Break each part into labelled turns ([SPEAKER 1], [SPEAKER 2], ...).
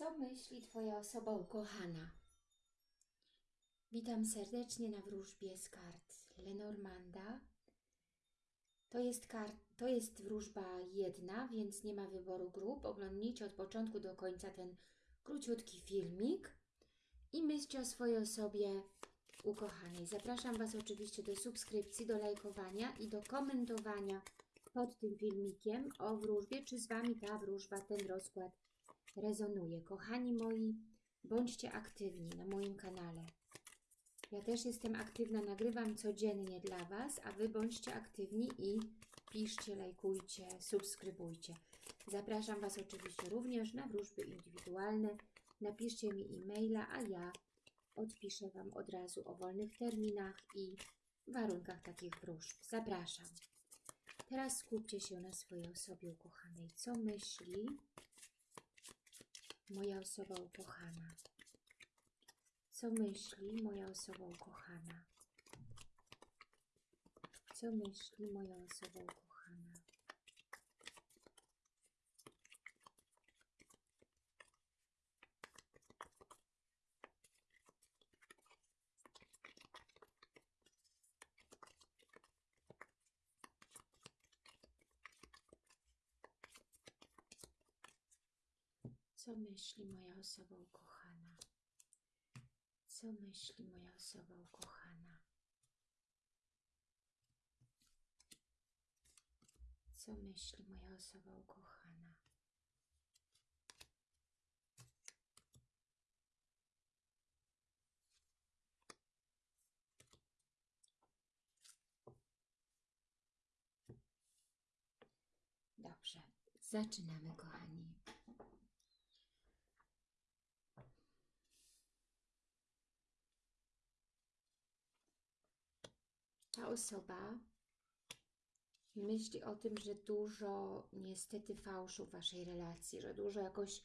[SPEAKER 1] Co myśli Twoja osoba ukochana? Witam serdecznie na wróżbie z kart Lenormanda. To jest, kart, to jest wróżba jedna, więc nie ma wyboru grup. Oglądnijcie od początku do końca ten króciutki filmik i myślcie o swojej osobie ukochanej. Zapraszam Was oczywiście do subskrypcji, do lajkowania i do komentowania pod tym filmikiem o wróżbie, czy z Wami ta wróżba, ten rozkład rezonuje. Kochani moi, bądźcie aktywni na moim kanale. Ja też jestem aktywna, nagrywam codziennie dla Was, a Wy bądźcie aktywni i piszcie, lajkujcie, subskrybujcie. Zapraszam Was oczywiście również na wróżby indywidualne. Napiszcie mi e-maila, a ja odpiszę Wam od razu o wolnych terminach i warunkach takich wróżb. Zapraszam. Teraz skupcie się na swojej osobie ukochanej. Co myśli moja osoba ukochana? Co myśli moja osoba ukochana? Co myśli moja osoba ukochana? Co myśli moja osoba ukochana? Co myśli moja osoba ukochana? Co myśli moja osoba ukochana? Dobrze, zaczynamy, kochani. Ta osoba myśli o tym, że dużo niestety fałszu w Waszej relacji, że dużo jakoś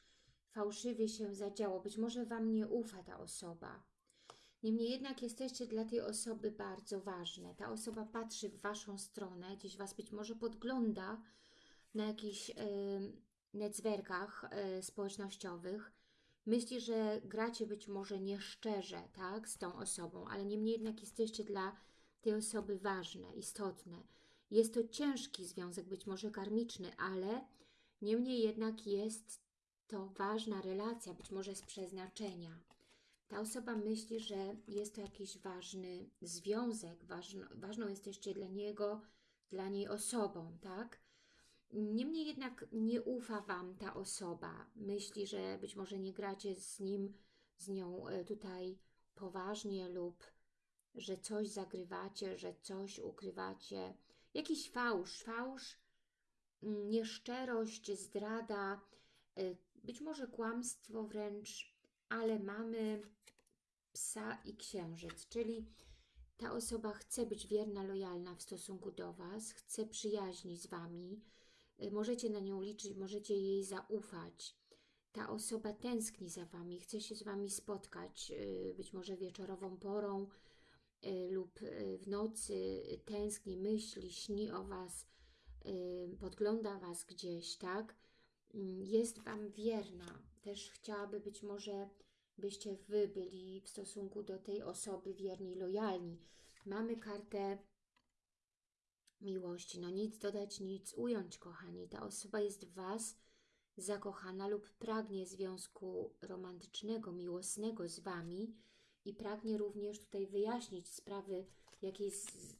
[SPEAKER 1] fałszywie się zadziało. Być może Wam nie ufa ta osoba. Niemniej jednak jesteście dla tej osoby bardzo ważne. Ta osoba patrzy w Waszą stronę, gdzieś Was być może podgląda na jakichś y, netzwerkach y, społecznościowych. Myśli, że gracie być może nieszczerze tak, z tą osobą, ale niemniej jednak jesteście dla tej osoby ważne, istotne. Jest to ciężki związek, być może karmiczny, ale niemniej jednak jest to ważna relacja, być może z przeznaczenia. Ta osoba myśli, że jest to jakiś ważny związek, ważno, ważną jesteście dla niego, dla niej osobą, tak? Niemniej jednak nie ufa Wam ta osoba. Myśli, że być może nie gracie z nim, z nią e, tutaj poważnie lub że coś zagrywacie, że coś ukrywacie. Jakiś fałsz, fałsz, mm, nieszczerość, zdrada, y, być może kłamstwo wręcz, ale mamy psa i księżyc, czyli ta osoba chce być wierna, lojalna w stosunku do Was, chce przyjaźni z Wami, y, możecie na nią liczyć, możecie jej zaufać. Ta osoba tęskni za Wami, chce się z Wami spotkać, y, być może wieczorową porą, lub y, w nocy tęskni, myśli, śni o Was, y, podgląda Was gdzieś, tak? Mm, jest Wam wierna. Też chciałaby być może, byście Wy byli w stosunku do tej osoby wierni, lojalni. Mamy kartę miłości. No nic dodać, nic ująć, kochani. Ta osoba jest w Was zakochana lub pragnie związku romantycznego, miłosnego z Wami, i pragnie również tutaj wyjaśnić sprawy jakieś,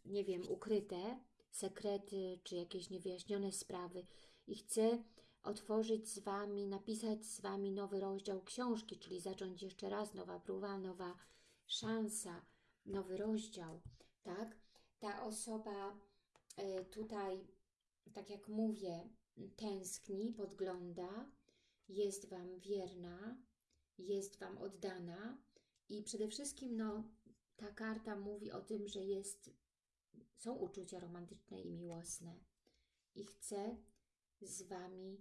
[SPEAKER 1] nie wiem, ukryte, sekrety, czy jakieś niewyjaśnione sprawy i chce otworzyć z Wami, napisać z Wami nowy rozdział książki, czyli zacząć jeszcze raz nowa próba, nowa szansa, nowy rozdział, tak? Ta osoba y, tutaj, tak jak mówię, tęskni, podgląda, jest Wam wierna, jest Wam oddana, i przede wszystkim no, ta karta mówi o tym, że jest, są uczucia romantyczne i miłosne. I chcę z Wami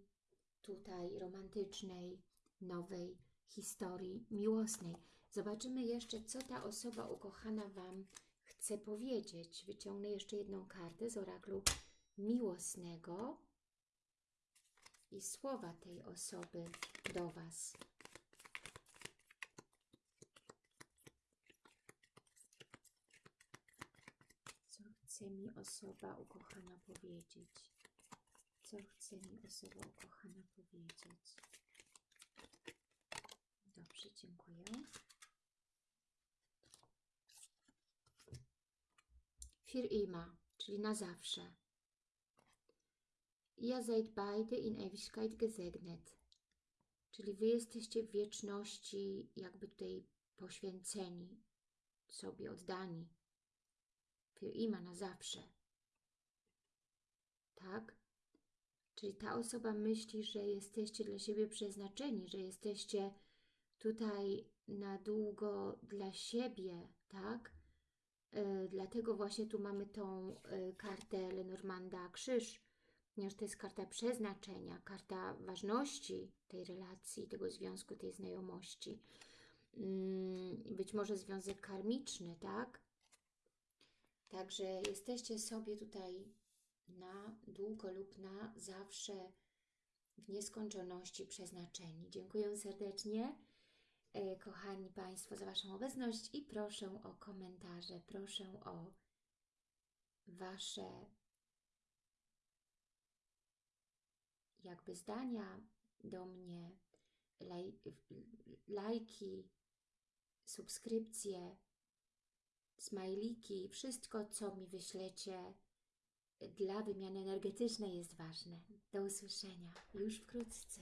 [SPEAKER 1] tutaj romantycznej, nowej historii miłosnej. Zobaczymy jeszcze, co ta osoba ukochana Wam chce powiedzieć. Wyciągnę jeszcze jedną kartę z oraklu miłosnego i słowa tej osoby do Was. Chce mi osoba ukochana powiedzieć? Co chce mi osoba ukochana powiedzieć? Dobrze, dziękuję. Für immer, czyli na zawsze. Ihr seid beide in Ewigkeit gesegnet. Czyli wy jesteście w wieczności jakby tutaj poświęceni, sobie oddani. Für immer, na zawsze. Tak? Czyli ta osoba myśli, że jesteście dla siebie przeznaczeni, że jesteście tutaj na długo dla siebie, tak? Yy, dlatego właśnie tu mamy tą yy, kartę Lenormanda Krzyż, ponieważ to jest karta przeznaczenia, karta ważności tej relacji, tego związku, tej znajomości. Yy, być może związek karmiczny, tak? Także jesteście sobie tutaj na długo lub na zawsze w nieskończoności przeznaczeni. Dziękuję serdecznie, e, kochani Państwo, za Waszą obecność i proszę o komentarze, proszę o Wasze jakby zdania do mnie, laj, lajki, subskrypcje, smajliki, wszystko, co mi wyślecie dla wymiany energetycznej jest ważne. Do usłyszenia już wkrótce.